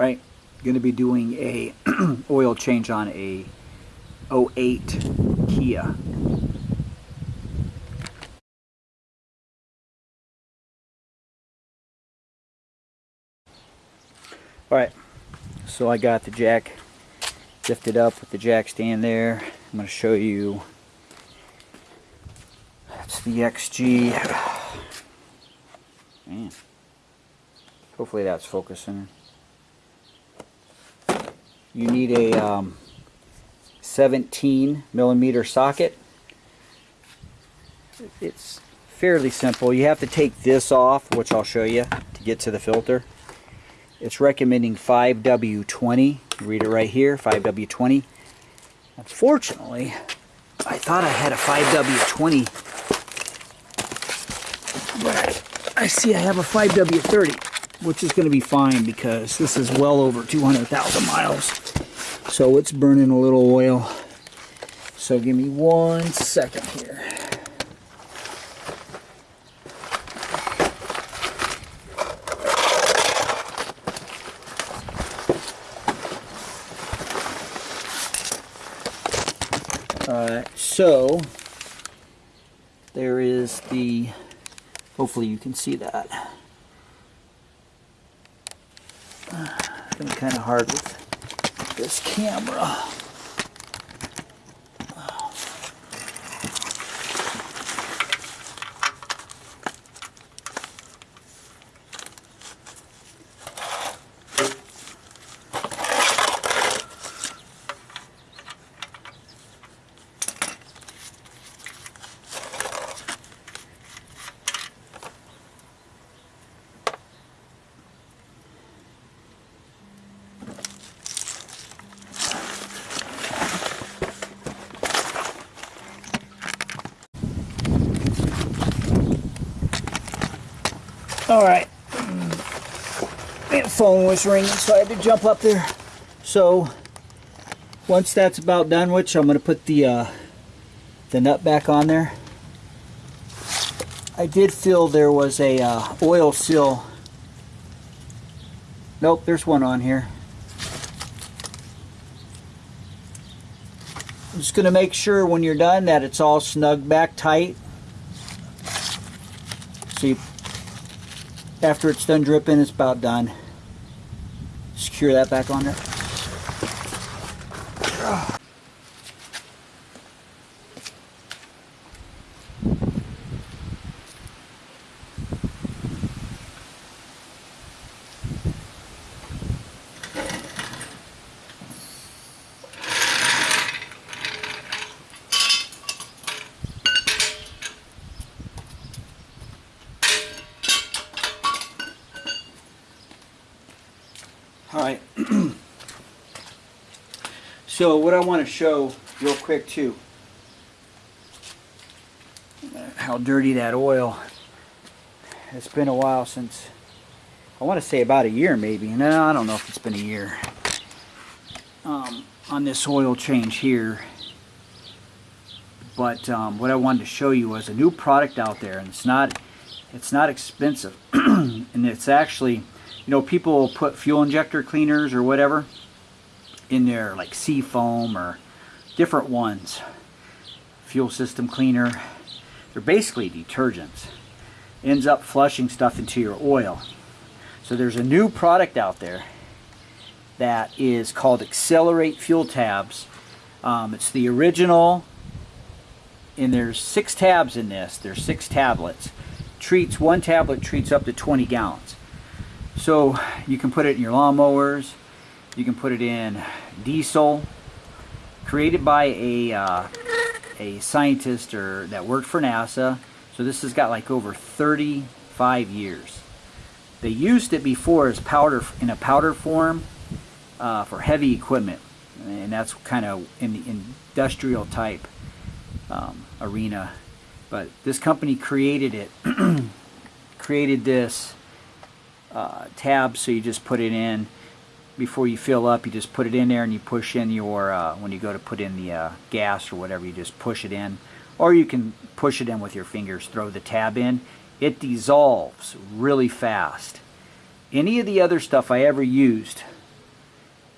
right? Going to be doing a oil change on a 08 Kia. All right, so I got the jack lifted up with the jack stand there. I'm going to show you. That's the XG. Man. Hopefully that's focusing. You need a um, 17 millimeter socket. It's fairly simple. You have to take this off, which I'll show you, to get to the filter. It's recommending 5W20. Read it right here, 5W20. Unfortunately, I thought I had a 5W20, but I see I have a 5W30, which is going to be fine because this is well over 200,000 miles. So it's burning a little oil. So give me one second here. Uh, so there is the hopefully you can see that been kind of hard with this camera All right. My phone was ringing, so I had to jump up there. So once that's about done, which I'm going to put the uh, the nut back on there. I did feel there was a uh, oil seal. Nope, there's one on here. I'm just going to make sure when you're done that it's all snug back tight. So you after it's done dripping, it's about done. Secure that back on there. Right. so what I want to show real quick too, how dirty that oil. It's been a while since, I want to say about a year maybe. No, I don't know if it's been a year. Um, on this oil change here. But um, what I wanted to show you was a new product out there, and it's not, it's not expensive, and it's actually you know, people put fuel injector cleaners or whatever in there, like Seafoam or different ones. Fuel system cleaner. They're basically detergents. Ends up flushing stuff into your oil. So there's a new product out there that is called Accelerate Fuel Tabs. Um, it's the original, and there's six tabs in this. There's six tablets. Treats one tablet treats up to 20 gallons. So you can put it in your lawnmowers, you can put it in diesel, created by a, uh, a scientist or that worked for NASA. So this has got like over 35 years. They used it before as powder in a powder form uh, for heavy equipment, and that's kind of in the industrial type um, arena. But this company created it, created this uh, tab so you just put it in before you fill up you just put it in there and you push in your uh, when you go to put in the uh, gas or whatever you just push it in or you can push it in with your fingers throw the tab in it dissolves really fast any of the other stuff I ever used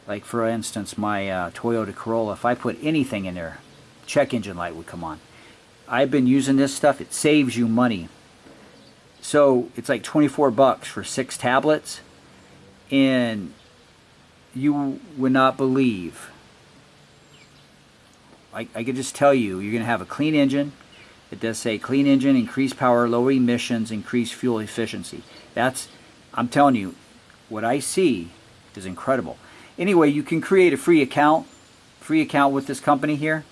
Like for instance, my uh, Toyota Corolla, if I put anything in there, check engine light would come on. I've been using this stuff. It saves you money. So it's like 24 bucks for six tablets. And you would not believe. I, I could just tell you, you're going to have a clean engine. It does say clean engine, increase power, low emissions, increase fuel efficiency. That's, I'm telling you, what I see is incredible. Anyway, you can create a free account, free account with this company here.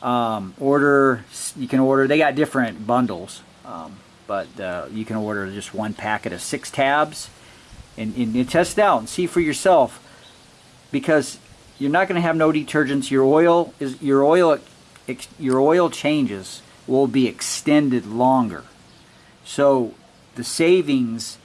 Um, order, you can order, they got different bundles, um, but uh, you can order just one packet of six tabs and, and, and test it out and see for yourself because you're not going to have no detergents. Your oil is your oil your oil changes will be extended longer. So the savings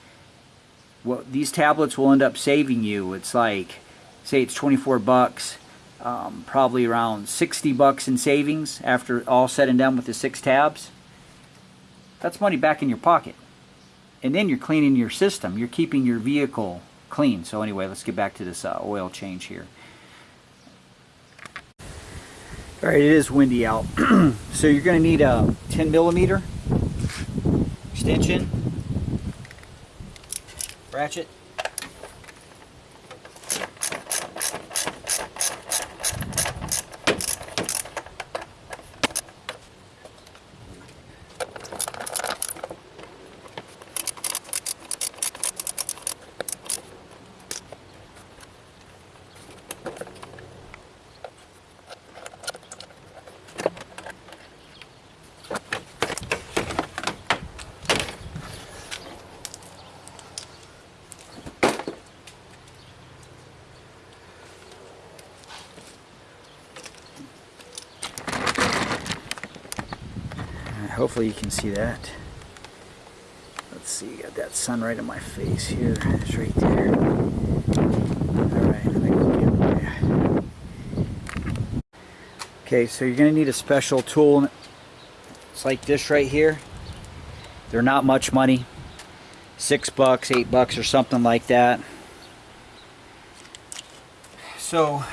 what these tablets will end up saving you it's like say it's 24 bucks um, probably around 60 bucks in savings after all said and done with the six tabs that's money back in your pocket. And then you're cleaning your system. You're keeping your vehicle clean. So anyway let's get back to this uh, oil change here. All right it is windy out. So you're going to need a 10 millimeter extension ratchet. Hopefully you can see that. Let's see, got that sun right in my face here. It's right there. Okay, so you're going to need a special tool. It's like this right here. They're not much money. Six bucks, eight bucks or something like that. So,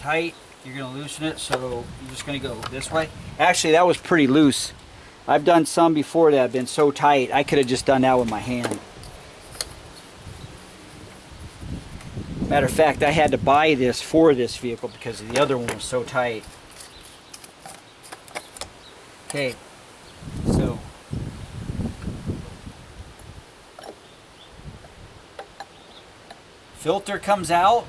tight, you're going to loosen it, so you're just going to go this way. Actually, that was pretty loose. I've done some before that have been so tight, I could have just done that with my hand. Matter of fact, I had to buy this for this vehicle because the other one was so tight. Okay, so filter comes out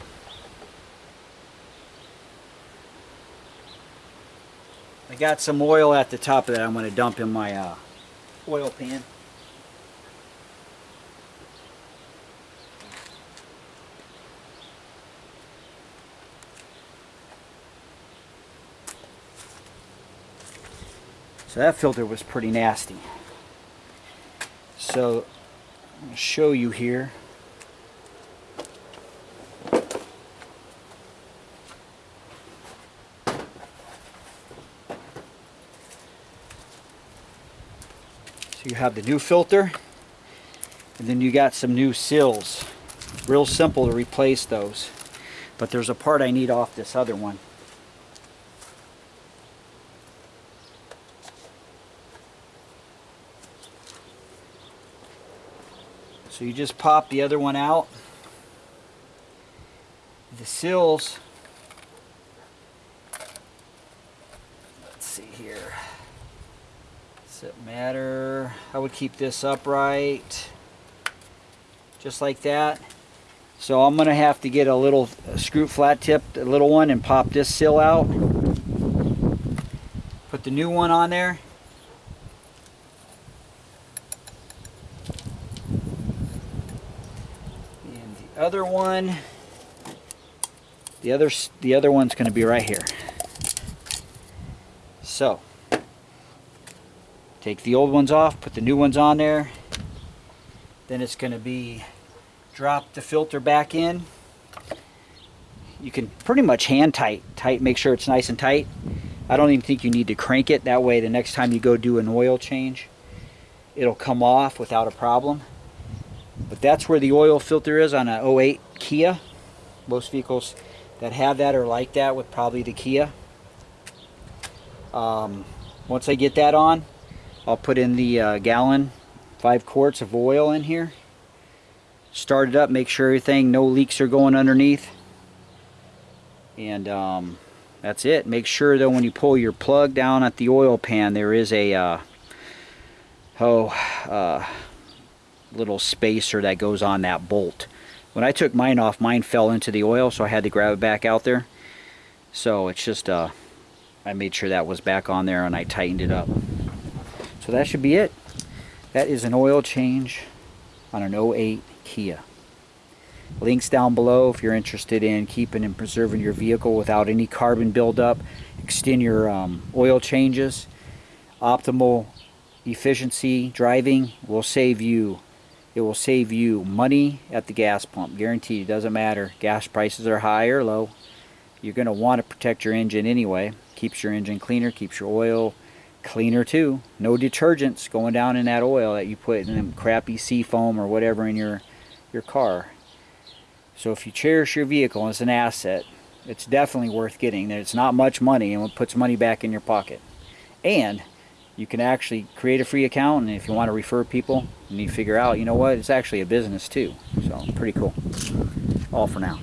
I got some oil at the top of that I'm going to dump in my uh, oil pan. So that filter was pretty nasty. So I'm going to show you here. So you have the new filter and then you got some new seals. Real simple to replace those. But there's a part I need off this other one. So you just pop the other one out. The sills Does it matter? I would keep this upright. Just like that. So I'm going to have to get a little a screw flat tip, a little one, and pop this sill out. Put the new one on there. And the other one, the other, the other one's going to be right here. So, Take the old ones off, put the new ones on there. Then it's going to be drop the filter back in. You can pretty much hand tight, tight, make sure it's nice and tight. I don't even think you need to crank it. That way the next time you go do an oil change, it'll come off without a problem. But that's where the oil filter is on an 08 Kia. Most vehicles that have that are like that with probably the Kia. Um, once I get that on, I'll put in the uh, gallon, five quarts of oil in here. Start it up, make sure everything, no leaks are going underneath. And um, that's it. Make sure though when you pull your plug down at the oil pan, there is a uh, oh uh, little spacer that goes on that bolt. When I took mine off, mine fell into the oil, so I had to grab it back out there. So it's just uh, I made sure that was back on there and I tightened it up. So that should be it. That is an oil change on an 08 Kia. Links down below if you're interested in keeping and preserving your vehicle without any carbon buildup. Extend your um, oil changes. Optimal efficiency driving will save you. It will save you money at the gas pump. Guaranteed. It doesn't matter. Gas prices are high or low. You're going to want to protect your engine anyway. Keeps your engine cleaner. Keeps your oil cleaner too. No detergents going down in that oil that you put in them crappy sea foam or whatever in your your car. So if you cherish your vehicle as an asset, it's definitely worth getting. It's not much money and it puts money back in your pocket. And you can actually create a free account and if you want to refer people and you figure out, you know what, it's actually a business too. So pretty cool. All for now.